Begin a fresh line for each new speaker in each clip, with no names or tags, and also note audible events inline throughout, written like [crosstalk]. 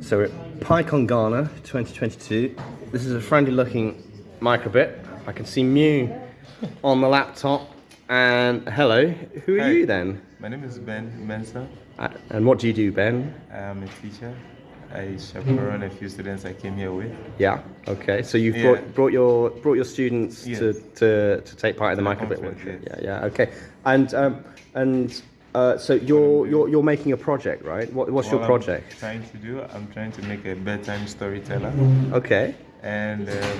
So we're at PyCon Ghana 2022. This is a friendly looking microbit. I can see Mu on the laptop. And hello, who are
Hi.
you then?
My name is Ben Mensah.
Uh, And what do you do, Ben?
I'm a teacher. I chaperone a few students I came here with.
Yeah. Okay. So you've
Yeah.
brought, brought your brought your students to,
Yes.
to, to take part in the
the
microbit workshop.
yes.
Yeah. Yeah. Okay. And um, and uh, so you're you're you're making a project, right? What, what's your
What I'm
project?
trying to do, I'm trying to make a bedtime storyteller.
Okay.
And um,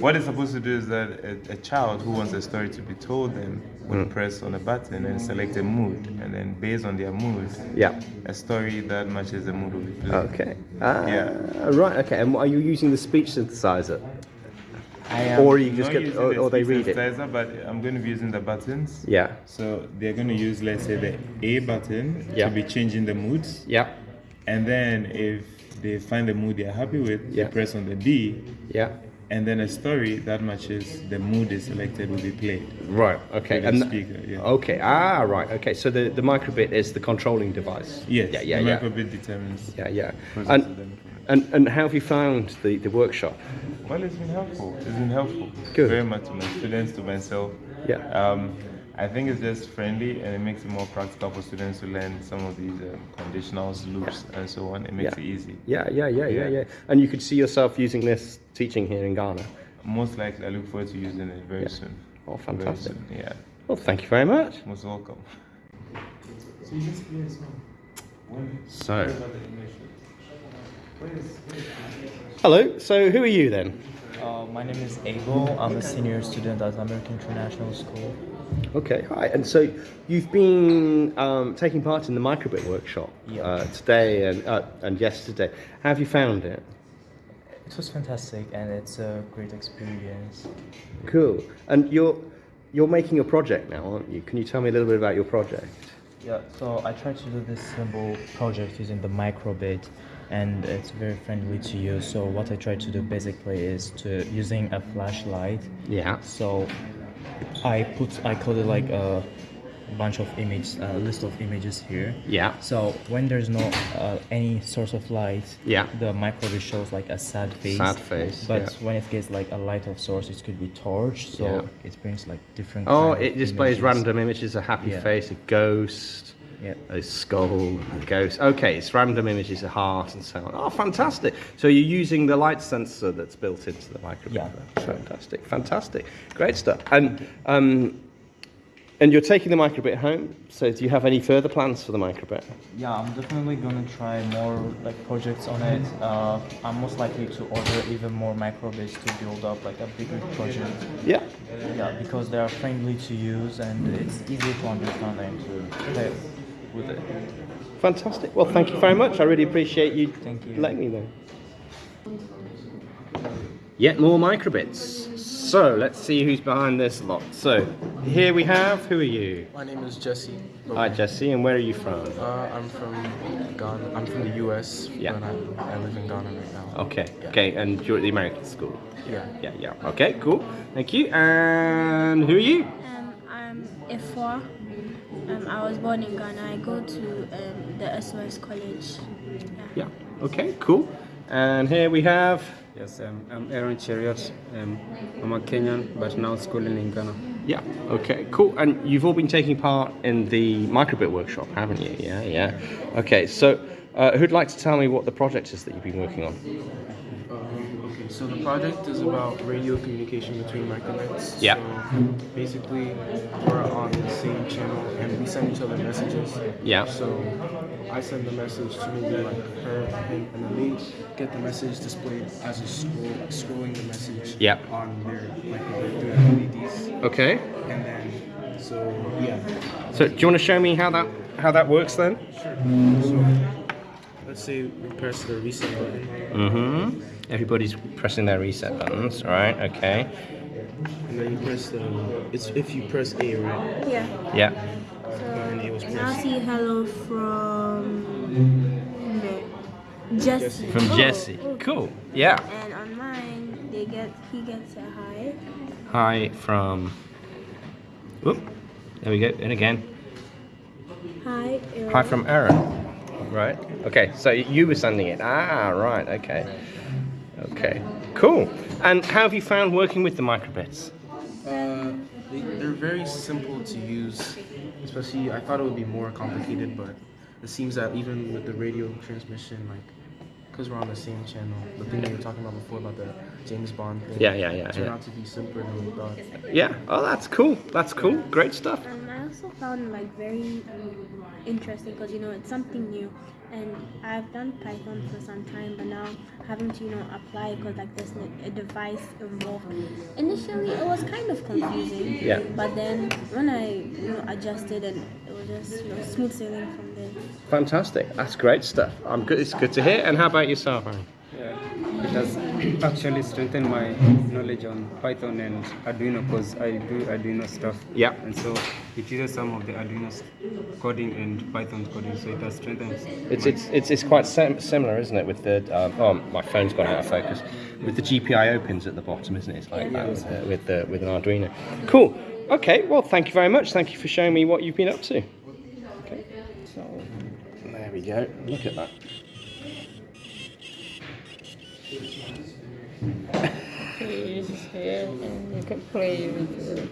what it's supposed to do is that a, a child who wants a story to be told them will press on a button and select a mood, and then based on their mood,
Yeah.
a story that matches the mood will be played.
Okay. Ah,
Yeah.
Right. Okay. And are you using the speech synthesizer?
I am
Or you just get-
using
or-
the
or they
speech
read it.
But I'm going to be using the buttons.
Yeah.
So they're going to use, let's say, the A button
Yeah.
to be changing the moods.
Yeah.
And then if they find the mood they're happy with,
Yeah.
they press on the B,
Yeah.
and then a story that matches the mood they selected will be played.
Right. Okay.
With a
And th-
speaker, yeah.
Okay. Ah. Right. Okay. So the the microbit is the controlling device.
Yes,
Yeah. Yeah.
the
Yeah.
microbit determines.
Yeah. Yeah.
Process
And
of the information.
and and how have you found the the workshop?
Well, it's been helpful. It's been helpful.
Good.
Very much to my students, to myself.
Yeah.
Um, I think it's just friendly and it makes it more practical for students to learn some of these um, conditionals, loops, and so on. It makes
Yeah.
it easy.
Yeah. Yeah. Yeah. Yeah.
Yeah.
Yeah. And you could see yourself using this teaching here in Ghana.
Most likely, I look forward to using it very
Yeah.
soon.
Oh, fantastic.
soon, Yeah.
Well, thank you very much.
Most welcome.
So. Hello. So who are you then?
Uh, my name is Abel. I'm a senior student at American International School.
Okay, hi. And so you've been um, taking part in the microbit workshop
Yeah.
uh, today and uh, and yesterday. How have you found it?
It was fantastic and it's a great experience.
Cool. And you're you're making a project now, aren't you? Can you tell me a little bit about your project?
Yeah, so I tried to do this simple project using the microbit and it's very friendly to use. So what I try to do basically is to using a flashlight.
Yeah.
So I put I call it like a bunch of images, a list of images here.
Yeah.
So when there's no uh, any source of light,
Yeah.
the microbit shows like a sad face.
Sad face,
But
yeah.
when it gets like a light of source, it could be torch. So
Yeah.
it brings like different.
Oh, it displays
images.
random images: a happy
Yeah.
face, a ghost,
Yeah.
a skull, a ghost. Okay, it's random images, a heart, and so on. Oh, fantastic! So you're using the light sensor that's built into the microbit.
Yeah.
Fantastic, fantastic, great stuff. And um, and you're taking the microbit home. So do you have any further plans for the microbit?
Yeah, I'm definitely gonna try more like projects on it. Uh, I'm most likely to order even more microbits to build up like a bigger project.
Yeah.
Yeah, because they are friendly to use and it's easy to understand and to play with it.
Fantastic. Well, thank you very much. I really appreciate you
Thank you.
letting me know. Yet more microbits. So let's see who's behind this lot. So here we have. Who are you?
My name is Jesse.
Hi, Jesse. And where are you from?
Uh, I'm from Ghana. I'm from the U.S.
Yeah.
But I, I live in Ghana right now.
Okay.
Yeah.
Okay. And you're at the American school.
Yeah.
Yeah. Yeah. Okay. Cool. Thank you. And who are you?
Um, I'm Ifwa. Um, I was born in Ghana. I go to um, the SOS College.
Yeah. Okay. Cool. And here we have.
Yes, um, I'm Aaron Cheruiyot. Um, I'm a Kenyan, but now schooling in Ghana.
Yeah. Okay. Cool. And you've all been taking part in the microbit workshop, haven't you? Yeah. Yeah. Okay. So, uh, who'd like to tell me what the project is that you've been working on?
So the project is about radio communication between microbits.
Yeah.
So basically, we're on the same channel and we send each other messages.
Yeah.
So I send the message to maybe like her, him, and then they get the message displayed as a scroll, scrolling the message
Yeah.
on their the LEDs.
Okay.
And then, so yeah.
So, do you want to show me how that how that works then?
So let's say we press the reset button.
Mm-hmm. Everybody's pressing their reset buttons. right? Okay.
And then you press the. It's if you press A, right?
Yeah.
Yeah.
And it
And I'll see hello from no, Jesse.
From
Oh,
Jesse.
oh.
Cool. Yeah.
And on mine, they get he gets a hi.
Hi from. Whoop. There we go. And again.
Hi.
Hi from Aaron. Right. Okay. So you were sending it. Ah, right. Okay. Okay. Cool. And how have you found working with the microbits?
Uh, they, they're very simple to use. Especially, I thought it would be more complicated, but it seems that even with the radio transmission, like, because we're on the same channel, the thing you were talking about before about the James Bond thing,
Yeah, yeah, yeah,
turned
yeah.
out to be simpler than we thought.
Yeah. Oh, that's cool. That's cool. Great stuff.
Um, I also found like very interesting because you know it's something new, and I've done Python for some time, but now having to you know apply because like there's a device involved. Initially, it was kind of confusing.
Yeah.
But then when I you know adjusted and it was just you know smooth sailing from there.
Fantastic. That's great stuff. I'm good. It's good to hear. And how about yourself, Aaron?
Yeah, it has actually strengthened my knowledge on Python and Arduino because I do Arduino stuff.
Yeah.
And so it uses some of the Arduino's coding and Python's coding, so it has strengthened.
It's it's it's, it's quite sim- similar, isn't it? With the um, oh, my phone's gone out of focus. With the GPIO pins at the bottom, isn't it? It's like that with, uh, with the with an Arduino. Cool. Okay. Well, thank you very much. Thank you for showing me what you've been up to. Okay. So there we go. Look at that.
Is here and you can play with it.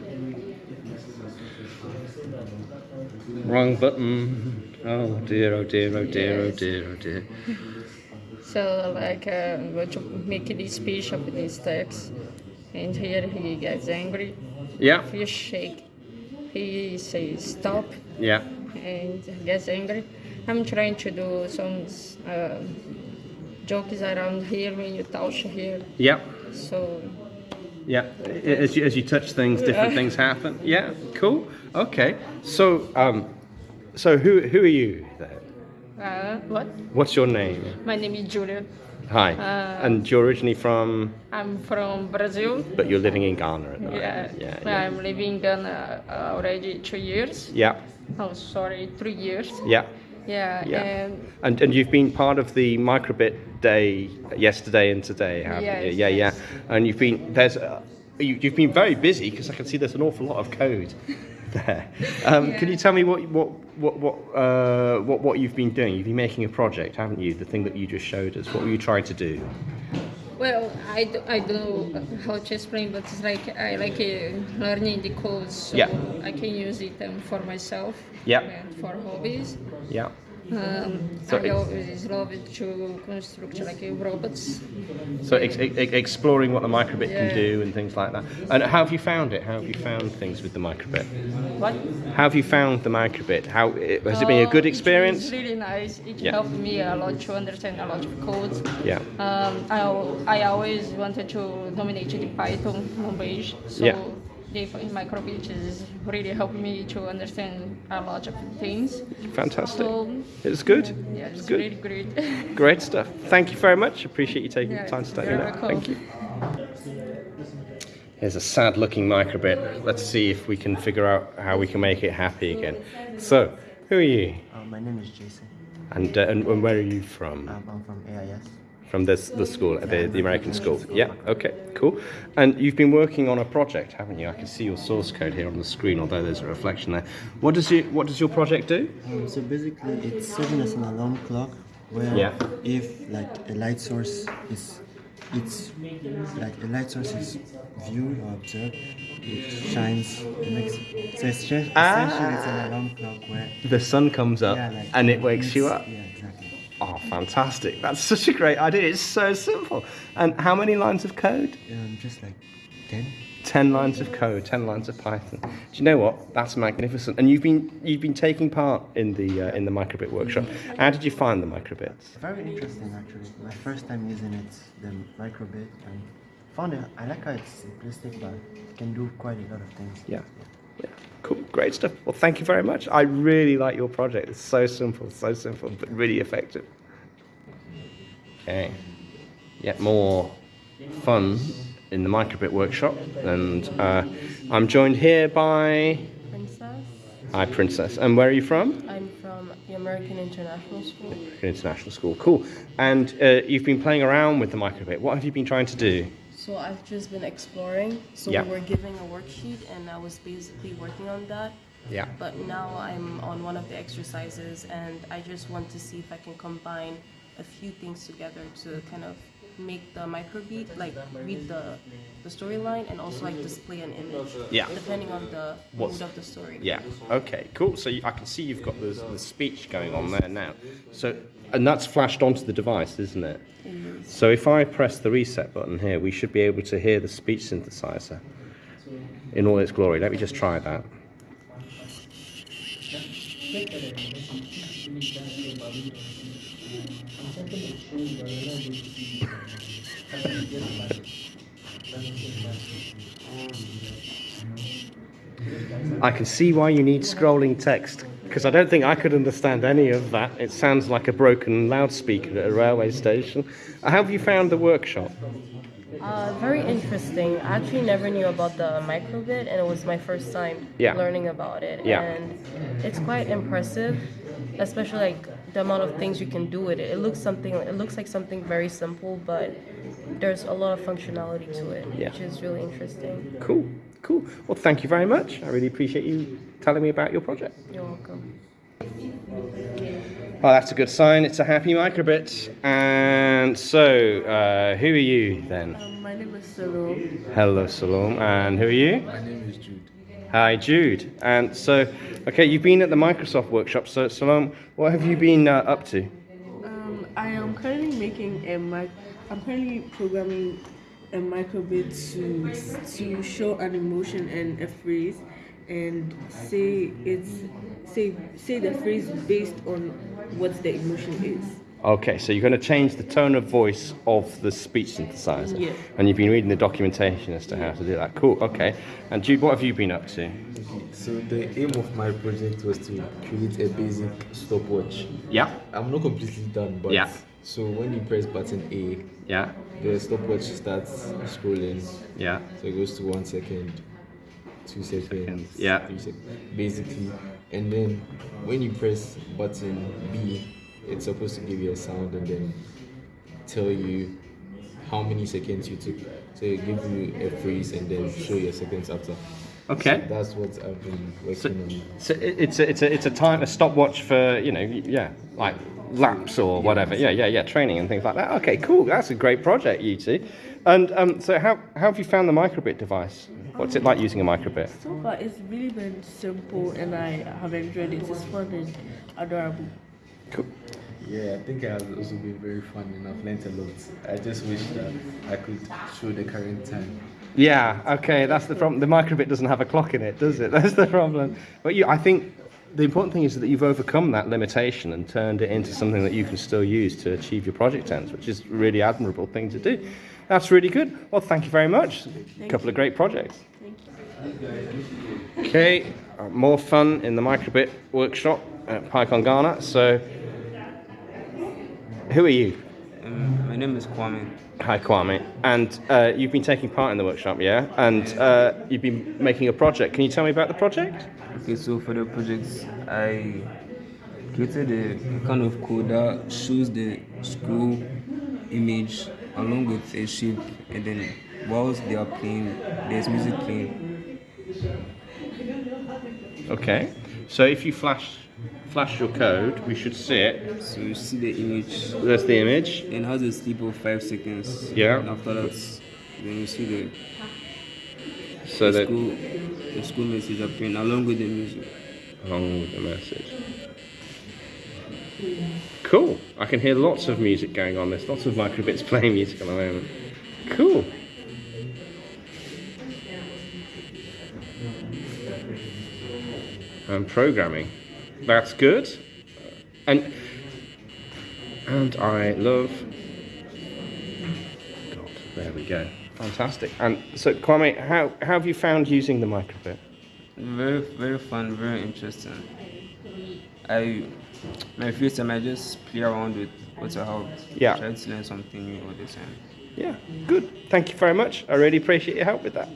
Wrong button. Oh dear. Oh dear. Oh dear. Oh dear. Oh dear.
So like uh, I'm going to make this speech of this text and here he gets angry.
Yeah.
If you shake, he says stop
Yeah.
and gets angry. I'm trying to do some uh, jokes around here when you touch here.
Yeah.
So
Yeah, as you, as you touch things, different things happen. Yeah, cool. Okay, so um, so who who are you then?
uh, what?
What's your name?
My name is Julia.
Hi,
Uh,
and you're originally from,
I'm from Brazil.
but you're living in Ghana at the moment.
Yeah,
yeah, yeah.
I'm living in Ghana uh, already two years.
yeah,
Oh, sorry, three years.
yeah,
Yeah,
yeah.
and
And and you've been part of the microbit day yesterday and today, haven't you?
Yes,
Yeah, yeah.
yes.
And you've been there's uh, you, you've been very busy because I can see there's an awful lot of code [laughs] there. Um, Can you tell me what what what what uh, what what you've been doing? You've been making a project, haven't you? The thing that you just showed us. What were you trying to do?
well, I, do, I don't know how to explain, but it's like I like uh, learning the codes, so
Yeah.
I can use it um, for myself.
Yeah.
And for hobbies.
Yeah.
Um,
So
I
it's-
always love to construct like uh, robots.
So ex- ex- exploring what the microbit can do and things like that. And how have you found it? How have you found things with the microbit?
What?
How have you found the microbit? How has it been a good
Uh,
experience?
It's really nice. It
Yeah.
helped me a lot to understand a lot of codes.
Yeah.
Um, I, I always wanted to dominate the Python language, so
Yeah.
the microbit is really helped me to understand a lot of things.
Fantastic.
So
It's good.
yeah,
It's
it's
good.
really great. [laughs]
Great stuff. Thank you very much. Appreciate you taking
Yeah,
the time to let me know. Thank you. Here's a sad looking microbit. Let's see if we can figure out how we can make it happy again. So, who are you?
Uh, my name is Jason.
And, uh, and, and where are you from?
Um, I'm from AIS.
From this, the school, the, the American school. Yeah, okay, cool. And you've been working on a project, haven't you? I can see your source code here on the screen, although there's a reflection there. What does, you, what does your project do?
Um, so basically, it's serving as an alarm clock where
Yeah.
if like a light source is it's like a light source is viewed or observed, it shines the next. So it's just, essentially it's an alarm clock where
The sun comes up
yeah, like
and it wakes you up.
Yeah.
Oh, fantastic. That's such a great idea. It's so simple. And how many lines of code?
Um, just like ten.
10 lines of code, 10 lines of Python. Do you know what? That's magnificent. And you've been you've been taking part in the uh, in the microbit workshop. How did you find the microbits?
Very interesting actually. My first time using it, the microbit, and found it. I like how it's simplistic, but it can do quite a lot of things.
Yeah. Yeah. Cool. Great stuff. Well, thank you very much. I really like your project. It's so simple, so simple, but really effective. Okay. Yet more fun in the microbit workshop. And uh, I'm joined here by.
Princess.
Hi, Princess. And where are you from?
I'm from the American International School.
American International School. Cool. And uh, you've been playing around with the microbit. What have you been trying to do?
So I've just been exploring. So
Yeah.
we were giving a worksheet, and I was basically working on that.
Yeah.
But now I'm on one of the exercises and I just want to see if I can combine a few things together to kind of make the microbit like read the the storyline and also like display an image.
Yeah.
Depending on the
What's-
mood of the story.
Yeah. Okay. Cool. So you, I can see you've got the, the speech going on there now. So and that's flashed onto the device, isn't it? So if I press the reset button here, we should be able to hear the speech synthesizer in all its glory. Let me just try that. I can see why you need scrolling text because I don't think I could understand any of that. It sounds like a broken loudspeaker at a railway station. How have you found the workshop?
Uh, very interesting. I actually never knew about the microbit, and it was my first time
Yeah.
learning about it.
Yeah.
And it's quite impressive, especially like the amount of things you can do with it. It looks something. It looks like something very simple, but there's a lot of functionality to it,
Yeah.
which is really interesting.
Cool, cool. Well, thank you very much. I really appreciate you telling me about your project.
You're welcome.
Oh, that's a good sign. It's a happy microbit. And so, uh, who are you then?
Um, my name is Salome.
Hello, Salom. And who are you?
My name is Jude.
Hi, Jude. And so, okay, you've been at the Microsoft workshop. So, Salom, what have you been uh, up to?
Um, I am currently making a mic. I'm currently programming a microbit to to show an emotion and a phrase, and say it's say say the phrase based on what the emotion is.
Okay, so you're going to change the tone of voice of the speech synthesizer.
Yeah.
And you've been reading the documentation as to how to do that. Cool, okay. And Jude, what have you been up to?
So the aim of my project was to create a basic stopwatch.
Yeah.
I'm not completely done, but
Yeah.
so when you press button A,
Yeah.
The stopwatch starts scrolling.
Yeah.
So it goes to one second, two seconds,
Yeah.
three seconds, basically. And then when you press button B, it's supposed to give you a sound and then tell you how many seconds you took. So it gives you a phrase and then show your seconds after.
Okay.
So that's what I've been working on.
So it's a, it's a, it's a time, a stopwatch for, you know, yeah, like laps or whatever. Yeah, yeah, yeah, training and things like that. Okay, cool. That's a great project, you two. And um, so how, how have you found the microbit device? What's it like using a microbit?
So far, it's really been simple, and I have enjoyed it. It's fun and adorable.
Cool.
Yeah, I think it has also been very fun and I've learned a lot. I just wish that I could show the current time.
Yeah, okay, that's the problem. The microbit doesn't have a clock in it, does it? [laughs] That's the problem. But you, I think the important thing is that you've overcome that limitation and turned it into something that you can still use to achieve your project ends, which is a really admirable thing to do. That's really good. Well, thank you very much. A couple of great projects. Thank you. Okay, uh, more fun in the microbit workshop at PyCon Ghana. So, who are you?
Um, my name is Kwame.
Hi, Kwame. And uh, you've been taking part in the workshop, yeah? And uh, you've been making a project. Can you tell me about the project?
Okay, so for the project, I created a kind of code that shows the school image along with a shape, and then whilst they are playing, there's music playing.
Okay. So if you flash flash your code, we should see it.
So you see the image.
That's the image.
And has a sleep of five seconds.
Yeah.
And after that, then you see the
So
the
that
school the school message appearing along with the music.
along with the message. Cool. I can hear lots of music going on. There's lots of microbits [laughs] playing music at the moment. Cool. And programming. That's good. And and I love. God, there we go. Fantastic. And so, Kwame, how, how have you found using the microbit?
Very, very fun, very interesting. I, my free time, I just play around with what I have.
Yeah.
Try to learn something new all the time.
Yeah, good. Thank you very much. I really appreciate your help with that.